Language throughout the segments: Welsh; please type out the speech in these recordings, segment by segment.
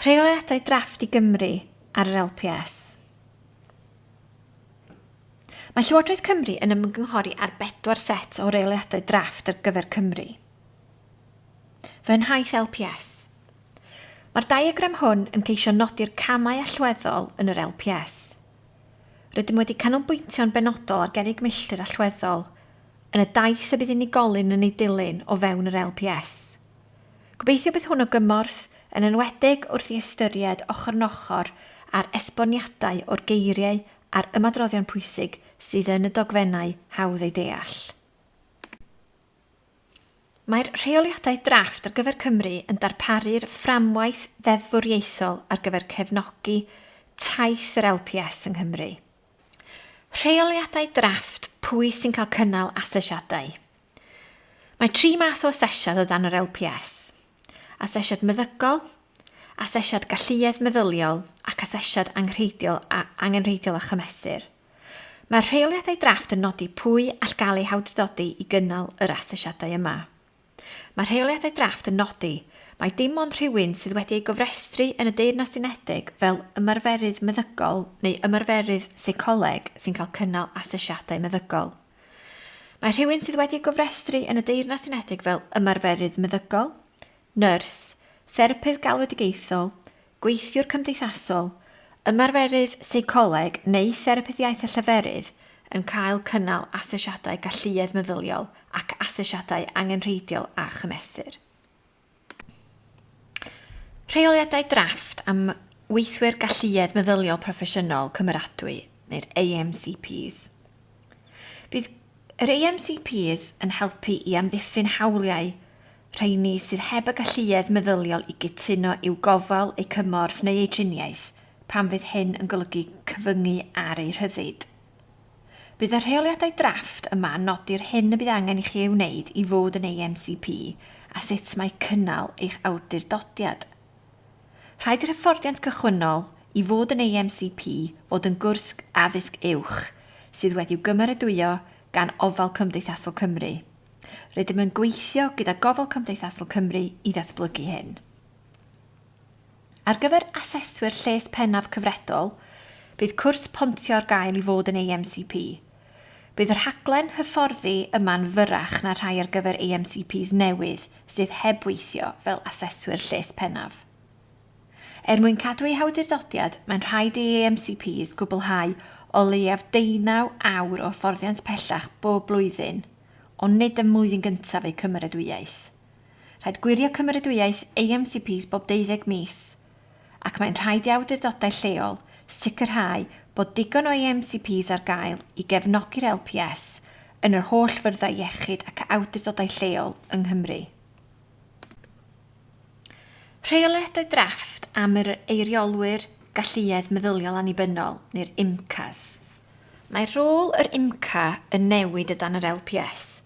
Rheoliadau drafft i Gymru ar yr LPS. Mae Llywodraeth Cymru yn ymgynghori ar bedwar set o reoliadau drafft ar gyfer Cymru. Fy nhaith LPS. Mae'r diagram hwn yn ceisio nodi'r camau allweddol yn yr LPS. Rydym wedi canolbwyntio'n benodol ar gerig milltir allweddol yn y daith y bydd unigolyn yn ei dilyn o fewn yr LPS. Gobeithio bydd hwn o gymorth yn enwedig wrth i ystyried ochr yn ochr a'r esboniadau o'r geiriau a'r ymadroddion pwysig sydd yn y dogfennau hawdd ei deall. Mae'r rheoliadau drafft ar gyfer Cymru yn darparu'r fframwaith ddeddfwriaethol ar gyfer cefnogi taith yr LPS yng Nghymru. Rheoliadau drafft pwy sy'n cael cynnal asesiadau. Mae tri math o asesiad o dan yr LPS – asesiad meddygol, asesiad galluedd meddyliol ac asesiad anghreidiol a angenrheidiol a chymesur. Mae'r rheoliadau drafft yn nodi pwy all gael ei hawdrydodi i gynnal yr asesiadau yma. Mae'r rheoliadau drafft yn nodi mae dim ond rhywun sydd wedi ei gofrestru yn y deyrnas unedig fel ymarferydd meddygol neu ymarferydd seicoleg sy'n cael cynnal asesiadau meddygol. Mae rhywun sydd wedi ei gofrestru yn y deyrnas unedig fel ymarferydd meddygol, nyrs, therapydd galwedigaethol, gweithiwr cymdeithasol, ymarferydd seicoleg neu therapydd iaith a lleferydd yn cael cynnal asesiadau galluedd meddyliol ac asesiadau angenrheidiol a chymesur. Rheoliadau drafft am weithwyr galluedd meddyliol proffesiynol cymeradwy neu'r AMCPs. Bydd yr AMCPs yn helpu i amddiffyn hawliau rheini sydd heb y galluedd meddyliol i gytuno i'w gofal, eu cymorth neu eu triniaeth, pan fydd hyn yn golygu cyfyngu ar eu rhyddid. Bydd y rheoliadau drafft yma nodi'r hyn y bydd angen i chi ei wneud i fod yn AMCP a sut mae cynnal eich awdurdodiad. Rhaid i'r hyfforddiant cychwynnol i fod yn AMCP fod yn gwrs addysg uwch sydd wedi'w gymeradwyo gan ofal Cymdeithasol Cymru – Rydym yn gweithio gyda gofal Cymdeithasol Cymru i ddatblygu hyn. Ar gyfer aseswyr lles pennaf cyfredol, bydd cwrs pontio ar gael i fod yn AMCP. Bydd yr rhaglen hyfforddi yma'n fyrach na rhai ar gyfer AMCPs newydd sydd heb weithio fel aseswyr lles pennaf. Er mwyn cadw eu hawdurdodiad, mae'n rhaid i AMCPs gwblhau o leiaf deunaw awr o fforddiant pellach bob blwyddyn ond nid ym mlwyddyn gyntaf eu cymeradwyaeth. Rhaid gwirio cymeradwyaeth AMCPs bob 12 mis, ac mae'n rhaid i awdurdodau lleol sicrhau bod digon o AMCPs ar gael i gefnogi'r LPS yn yr holl fyrddau iechyd ac awdurdodau lleol yng Nghymru. Rheoliadau drafft am yr eiriolwyr galluedd meddyliol annibynnol neu'r IMCAs. Mae rôl yr IMCA yn newid y dan yr LPS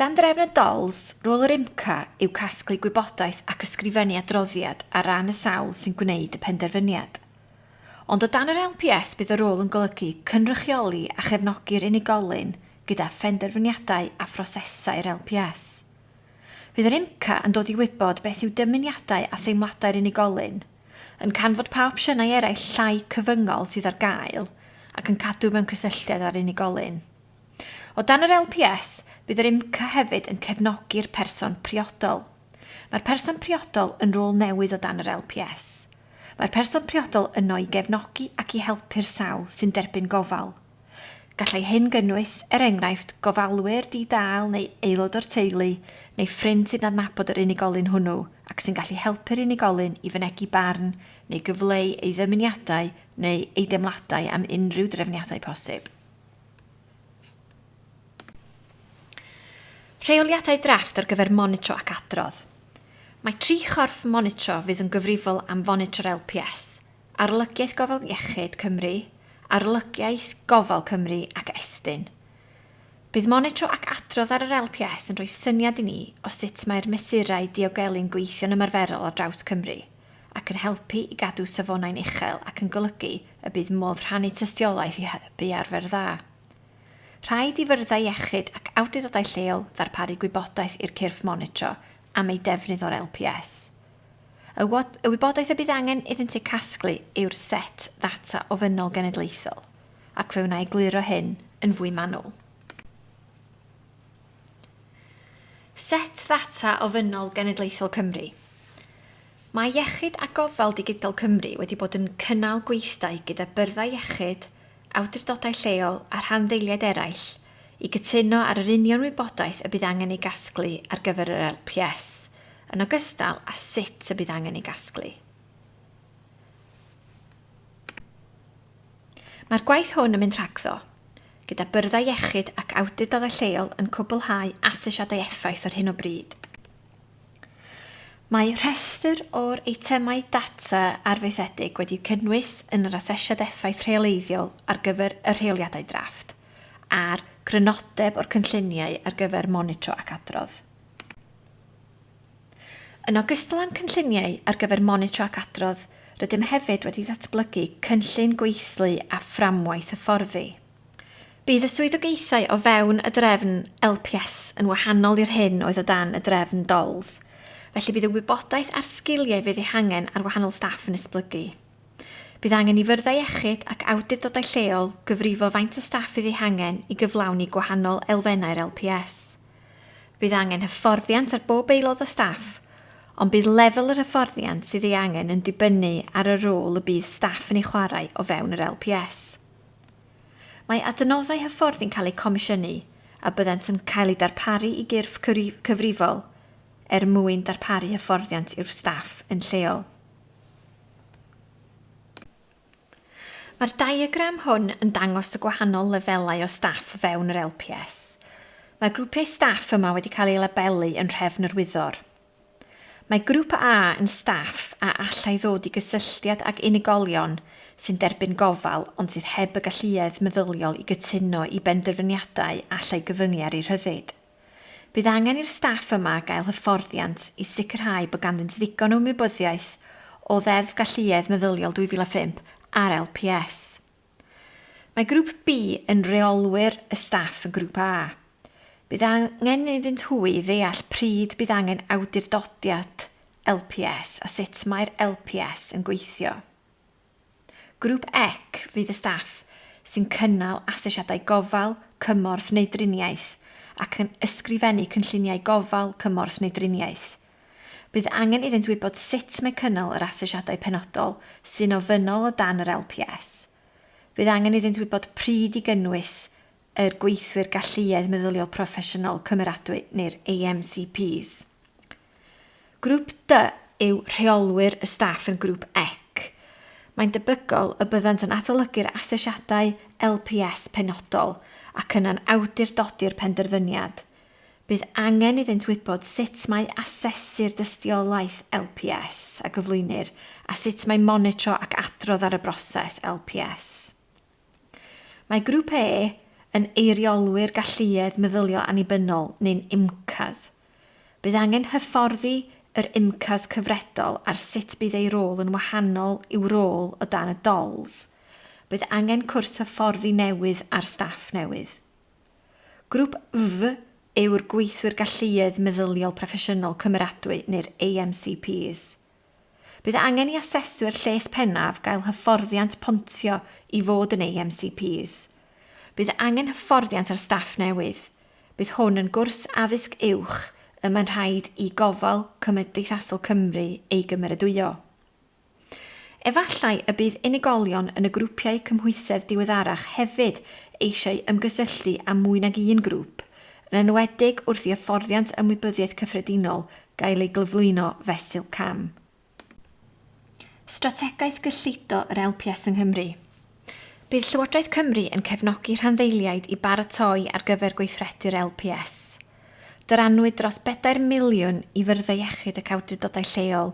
Dan drefn y DOLS, rôl yr IMCA yw casglu gwybodaeth ac ysgrifennu adroddiad ar ran y sawl sy'n gwneud y penderfyniad. Ond o dan yr LPS bydd y rôl yn golygu cynrychioli a chefnogi'r unigolyn gyda phenderfyniadau a phrosesau'r LPS. Bydd yr IMCA yn dod i wybod beth yw dymuniadau a theimladau'r unigolyn, yn canfod pa opsiynau eraill llai cyfyngol sydd ar gael ac yn cadw mewn cysylltiad ar unigolyn. O dan yr LPS, Bydd yr IMCA hefyd yn cefnogi'r person priodol. Mae'r person priodol yn rôl newydd o dan yr LPS. Mae'r person priodol yno i gefnogi ac i helpu'r sawl sy'n derbyn gofal. Gallai hyn gynnwys, er enghraifft, gofalwyr di-dal neu aelod o'r teulu neu ffrind sy'n adnabod yr unigolyn hwnnw ac sy'n gallu helpu'r unigolyn i fynegu barn neu gyfleu ei ddymuniadau neu ei demladau am unrhyw drefniadau posib. rheoliadau drafft ar gyfer monitro ac adrodd. Mae tri chorff monitro fydd yn gyfrifol am fonitro'r LPS, Arolygiaeth Gofal Iechyd Cymru, Arolygiaeth Gofal Cymru ac Estyn. Bydd monitro ac adrodd ar yr LPS yn rhoi syniad i ni o sut mae'r mesurau diogelu'n gweithio'n ymarferol ar draws Cymru ac yn helpu i gadw safonau'n uchel ac yn golygu y bydd modd rhannu tystiolaeth i hybu arfer dda rhaid i fyrddau iechyd ac awdurdodau lleol ddarparu gwybodaeth i'r cyrff monitro am ei defnydd o'r LPS. Y wybodaeth y bydd angen iddynt ei casglu yw'r set ddata ofynol genedlaethol, ac fe wna i gliro hyn yn fwy manwl. Set ddata ofynol genedlaethol Cymru. Mae Iechyd a Gofal Digidol Cymru wedi bod yn cynnal gweithdai gyda byrddau iechyd, awdurdodau lleol a rhan ddeiliad eraill i gytuno ar yr union wybodaeth y bydd angen ei gasglu ar gyfer yr LPS, yn ogystal â sut y bydd angen ei gasglu. Mae'r gwaith hwn yn mynd rhagddo, gyda byrddau iechyd ac awdurdodau lleol yn cwblhau asesiadau effaith ar hyn o bryd. Mae rhestr o'r eitemau data arfaethedig wedi cynnwys yn yr asesiad effaith rheoleiddiol ar gyfer y rheoliadau drafft a'r crynodeb o'r cynlluniau ar gyfer monitro ac adrodd. Yn ogystal â'n cynlluniau ar gyfer monitro ac adrodd, rydym hefyd wedi datblygu cynllun gweithlu a fframwaith hyfforddi. Bydd y swyddogaethau o fewn y drefn LPS yn wahanol i'r hyn oedd o dan y drefn DOLS – felly bydd y wybodaeth a'r sgiliau fydd eu hangen ar wahanol staff yn esblygu. Bydd angen i fyrddau iechyd ac awdurdodau lleol gyfrifo faint o staff fydd eu hangen i gyflawni gwahanol elfennau'r LPS. Bydd angen hyfforddiant ar bob aelod o staff, ond bydd lefel yr hyfforddiant sydd ei angen yn dibynnu ar y rôl y bydd staff yn ei chwarae o fewn yr LPS. Mae adnoddau hyfforddi'n cael eu comisiynu a byddant yn cael eu darparu i gyrff cyfrifol er mwyn darparu hyfforddiant i'r staff yn lleol. Mae'r diagram hwn yn dangos y gwahanol lefelau o staff fewn yr LPS. Mae grwpiau staff yma wedi cael eu labelu yn rhefn yr wyddor. Mae grŵp A yn staff a allai ddod i gysylltiad ag unigolion sy'n derbyn gofal ond sydd heb y galluedd meddyliol i gytuno i benderfyniadau allai gyfyngu ar ei rhyddid. Bydd angen i'r staff yma gael hyfforddiant i sicrhau bod ganddynt ddigon o ymwybyddiaeth o ddeddf galluedd meddyliol 2005 ar LPS. Mae grŵp B yn reolwyr y staff y grŵp A. Bydd angen iddynt hwy ddeall pryd bydd angen awdurdodiad LPS a sut mae'r LPS yn gweithio. Grŵp EC fydd y staff sy'n cynnal asesiadau gofal, cymorth neu driniaeth ac yn ysgrifennu cynlluniau gofal, cymorth neu driniaeth. Bydd angen iddynt wybod sut mae cynnal yr asesiadau penodol sy'n ofynol o dan yr LPS. Bydd angen iddynt wybod pryd i gynnwys yr gweithwyr galluedd meddyliol proffesiynol cymeradwy neu'r AMCPs. Grŵp D yw rheolwyr y staff yn grŵp EC. Mae'n debygol y byddant yn adolygu'r asesiadau LPS penodol – ac yna'n awdurdodi'r penderfyniad, bydd angen iddynt wybod sut mae asesu'r dystiolaeth LPS a gyflwynir a sut mae monitro ac adrodd ar y broses LPS. Mae grŵp E yn eiriolwyr galluedd meddylio annibynnol neu'n IMCAS. Bydd angen hyfforddi yr IMCAS cyfredol ar sut bydd ei rôl yn wahanol i'w rôl o dan y DOLS bydd angen cwrs hyfforddi newydd ar staff newydd. Grŵp F yw'r gweithwyr galluedd meddyliol proffesiynol cymeradwy neu'r AMCPs. Bydd angen i aseswyr lles pennaf gael hyfforddiant pontio i fod yn AMCPs. Bydd angen hyfforddiant ar staff newydd. Bydd hwn yn gwrs addysg uwch y mae'n rhaid i gofal Cymdeithasol Cymru ei gymeradwyo. Efallai y bydd unigolion yn y grwpiau cymhwysedd diweddarach hefyd eisiau ymgysylltu â mwy nag un grŵp, yn enwedig wrth i hyfforddiant ymwybyddiaeth cyffredinol gael ei glyflwyno fesul cam. Strategaeth gyllido yr LPS yng Nghymru Bydd Llywodraeth Cymru yn cefnogi rhanddeiliaid i baratoi ar gyfer gweithredu'r LPS. Dyranwyd dros 4 miliwn i fyrddau iechyd ac awdurdodau lleol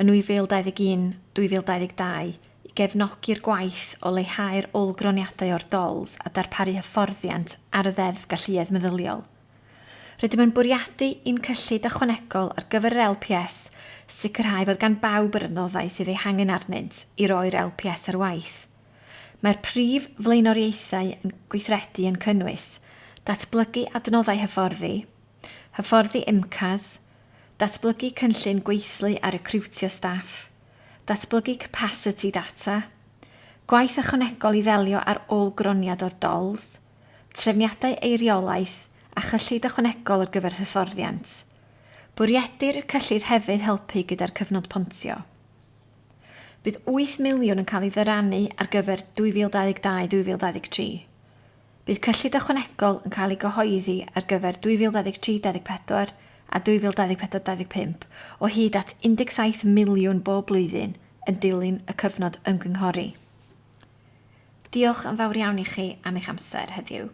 yn 2021-2022 i gefnogi'r gwaith o leihau'r olgroniadau o'r dols a darparu hyfforddiant ar y ddeddf galluedd meddyliol. Rydym yn bwriadu un cyllid ychwanegol ar gyfer yr LPS sicrhau fod gan bawb yr adnoddau sydd ei hangen arnynt i roi'r LPS ar waith. Mae'r prif flaenoriaethau yn gweithredu yn cynnwys datblygu adnoddau hyfforddi, hyfforddi imcas, datblygu cynllun gweithlu ar recrwtio staff, datblygu capacity data, gwaith ychwanegol i ddelio ar ôl-groniad o'r dols, trefniadau eiriolaeth a chyllid ychwanegol ar gyfer hyfforddiant. Bwriedir cyllid hefyd helpu gyda'r cyfnod pontio. Bydd 8 miliwn yn cael ei ddyrannu ar gyfer 2022-2023. Bydd cyllid ychwanegol yn cael ei gyhoeddi ar gyfer 2023-2024 a 2024-2025 o hyd at 17 miliwn bob blwyddyn yn dilyn y cyfnod ymgynghori. Diolch yn fawr iawn i chi am eich amser heddiw.